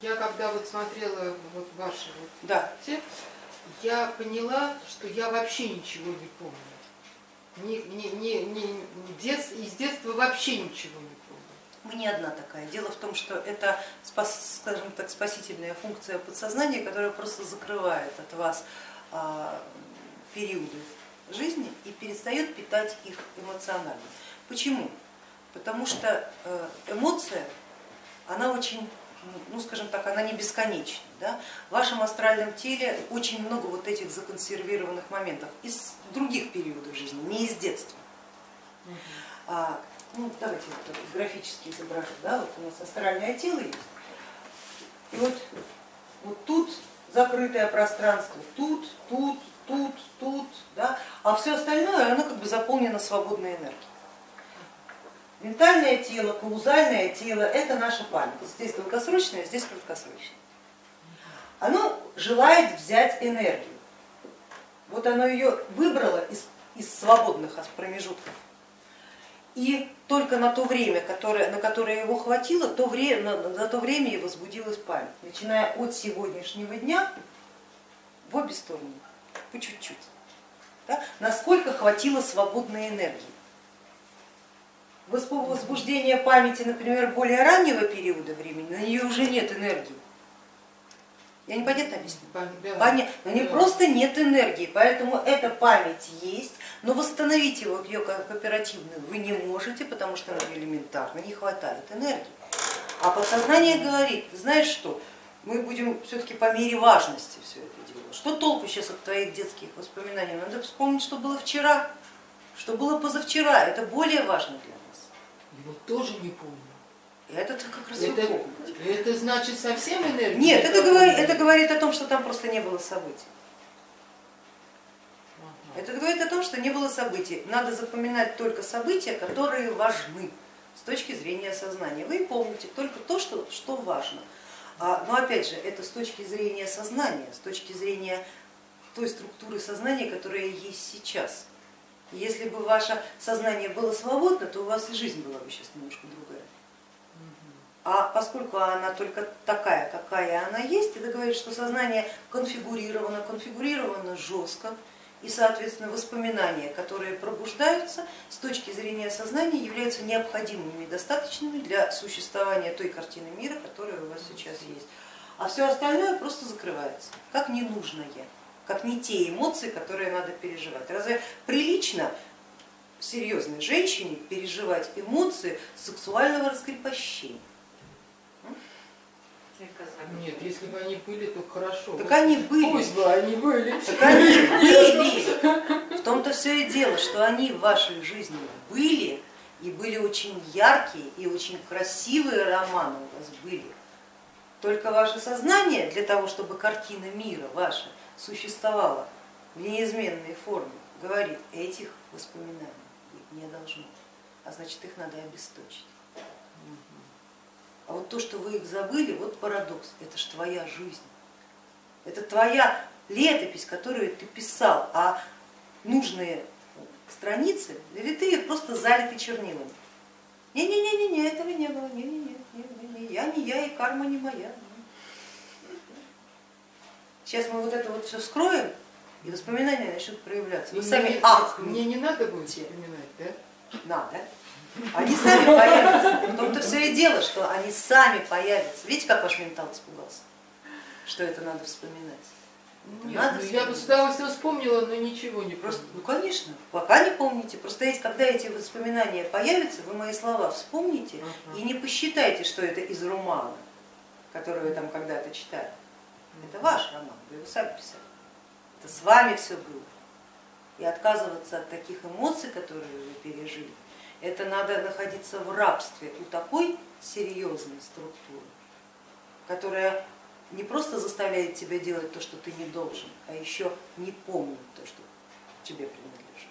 Я когда вот смотрела вот ваши вот Да. те, я поняла, что я вообще ничего не помню. Ни, ни, ни, ни- дет- из детства вообще ничего не помню. Мы не одна такая. Дело в том, что это, спас- скажем так, спасительная функция подсознания, которая просто закрывает от вас а, периоды жизни и перестает питать их эмоционально. Почему? Потому что э, эмоция, она очень, ну скажем так, она не бесконечна. Да? В вашем астральном теле очень много вот этих законсервированных моментов из других периодов жизни, не из детства. А, ну, давайте вот графически изображу. Да? Вот у нас астральное тело есть. И вот, вот тут закрытое пространство, тут, тут, тут, тут, да? а все остальное оно как бы заполнено свободной энергией. Ментальное тело, каузальное тело это наша память. Здесь долгосрочное, здесь краткосрочное. Оно желает взять энергию. Вот оно ее выбрало из, из свободных промежутков и только на то время, которое, на которое его хватило, то время, на, на то время и возбудилась память, начиная от сегодняшнего дня в обе стороны, по чуть-чуть. Да? Насколько хватило свободной энергии. Возбуждение памяти, например, более раннего периода времени, на нее уже нет энергии. Я непонятно объясню? Да. Понятно, но не Да. просто нет энергии, поэтому эта память есть, но восстановить его, ее как оперативную вы не можете, потому что она элементарно не хватает энергии. А подсознание говорит, ты знаешь что, мы будем все-таки по мере важности все это делать. Что толку сейчас от твоих детских воспоминаний? Надо вспомнить, что было вчера, что было позавчера, это более важно для нас. Его тоже не помню. Это как раз Это, это значит совсем энергия? Нет, это говорит, это говорит о том, что там просто не было событий. Ага. Это говорит о том, что не было событий. Надо запоминать только события, которые важны с точки зрения сознания. Вы помните только то, что, что важно. А, но опять же, это с точки зрения сознания, с точки зрения той структуры сознания, которая есть сейчас. Если бы ваше сознание было свободно, то у вас и жизнь была бы сейчас немножко другая. А поскольку она только такая, какая она есть, это говорит, что сознание конфигурировано, конфигурировано жестко, и, соответственно, воспоминания, которые пробуждаются с точки зрения сознания, являются необходимыми достаточными для существования той картины мира, которая у вас сейчас есть. А все остальное просто закрывается, как ненужное, как не те эмоции, которые надо переживать. Разве прилично серьезной женщине переживать эмоции сексуального раскрепощения? Нет, если бы они были, то хорошо. Так они были. Пусть бы они были. Так они были. В том-то все и дело, что они в вашей жизни были, и были очень яркие, и очень красивые романы у вас были. Только ваше сознание для того, чтобы картина мира ваша существовала в неизменной форме, говорит, этих воспоминаний быть не должно, а значит их надо обесточить. А вот то, что вы их забыли, вот парадокс, это ж твоя жизнь. Это твоя летопись, которую ты писал, а нужные страницы, или ты их просто залиты чернилами. Не-не-не-не, этого не было, не-не-не, я не я и карма не моя. Сейчас мы вот это вот все скроем, и воспоминания начнут проявляться. Вы сами мне, ахнете. мне не надо будет вспоминать, да? Надо. Они сами появятся. В том-то все и дело, что они сами появятся. Видите, как ваш ментал испугался, что это надо вспоминать. Это Нет, надо ну, я бы с удовольствием вспомнила, но ничего не Просто, просто. ну конечно, пока не помните. Просто эти, когда эти воспоминания появятся, вы мои слова вспомните Ага. и не посчитайте, что это из романа, который вы там когда-то читали. Это ваш роман, вы его сами писали. Это с вами все было. И отказываться от таких эмоций, которые вы пережили, это надо находиться в рабстве у такой серьезной структуры, которая не просто заставляет тебя делать то, что ты не должен, а еще не помнит то, что тебе принадлежит.